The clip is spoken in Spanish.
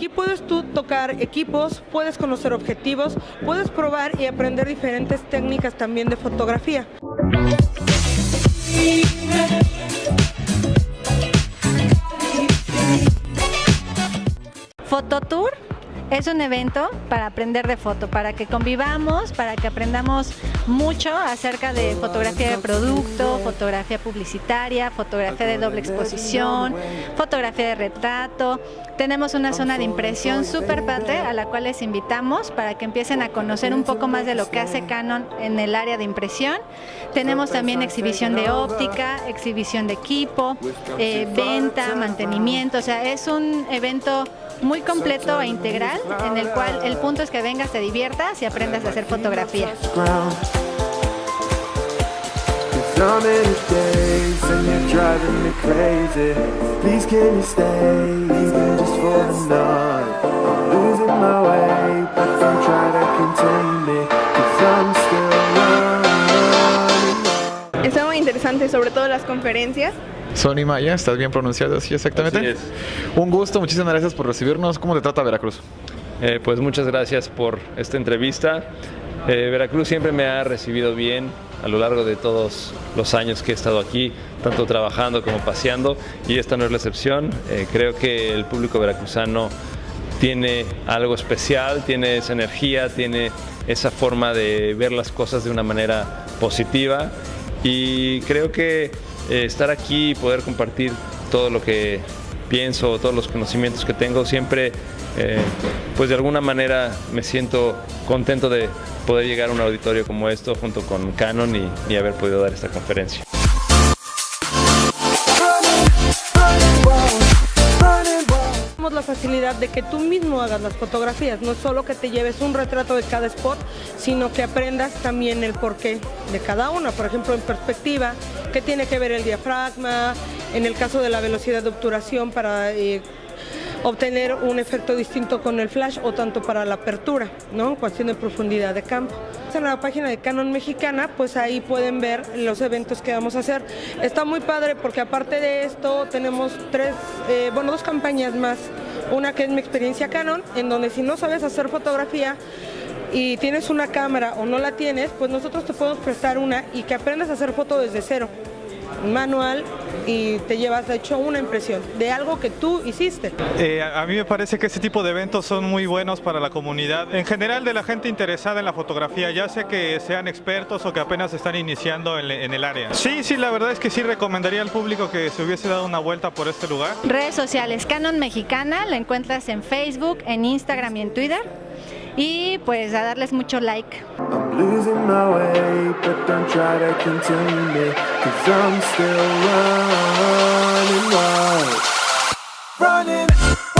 Aquí puedes tú tocar equipos, puedes conocer objetivos, puedes probar y aprender diferentes técnicas también de fotografía. Fototour es un evento para aprender de foto, para que convivamos, para que aprendamos mucho acerca de fotografía de producto, fotografía publicitaria, fotografía de doble exposición, fotografía de retrato. Tenemos una zona de impresión súper padre a la cual les invitamos para que empiecen a conocer un poco más de lo que hace Canon en el área de impresión. Tenemos también exhibición de óptica, exhibición de equipo, eh, venta, mantenimiento, o sea, es un evento muy completo e integral en el cual el punto es que vengas, te diviertas y aprendas a hacer fotografía. Está muy interesante, sobre todo las conferencias. Sony Maya, ¿estás bien pronunciado? Sí, exactamente. Un gusto, muchísimas gracias por recibirnos. ¿Cómo te trata Veracruz? Eh, pues muchas gracias por esta entrevista. Eh, Veracruz siempre me ha recibido bien a lo largo de todos los años que he estado aquí, tanto trabajando como paseando, y esta no es la excepción. Eh, creo que el público veracruzano tiene algo especial, tiene esa energía, tiene esa forma de ver las cosas de una manera positiva y creo que estar aquí y poder compartir todo lo que pienso, todos los conocimientos que tengo, siempre eh, pues de alguna manera me siento contento de poder llegar a un auditorio como esto junto con Canon y, y haber podido dar esta conferencia. Facilidad de que tú mismo hagas las fotografías, no solo que te lleves un retrato de cada spot, sino que aprendas también el porqué de cada una, por ejemplo en perspectiva, qué tiene que ver el diafragma, en el caso de la velocidad de obturación para eh, obtener un efecto distinto con el flash o tanto para la apertura, ¿no? cuestión de profundidad de campo. En la página de Canon Mexicana, pues ahí pueden ver los eventos que vamos a hacer. Está muy padre porque aparte de esto tenemos tres, eh, bueno, dos campañas más. Una que es mi experiencia Canon, en donde si no sabes hacer fotografía, y tienes una cámara o no la tienes, pues nosotros te podemos prestar una y que aprendas a hacer foto desde cero manual y te llevas de hecho una impresión de algo que tú hiciste. Eh, a mí me parece que este tipo de eventos son muy buenos para la comunidad, en general de la gente interesada en la fotografía, ya sea que sean expertos o que apenas están iniciando en, en el área. Sí, sí, la verdad es que sí recomendaría al público que se hubiese dado una vuelta por este lugar. Redes sociales, Canon Mexicana, la encuentras en Facebook, en Instagram y en Twitter y pues a darles mucho like. Losing my way, but don't try to contain me, cause I'm still running wild. Running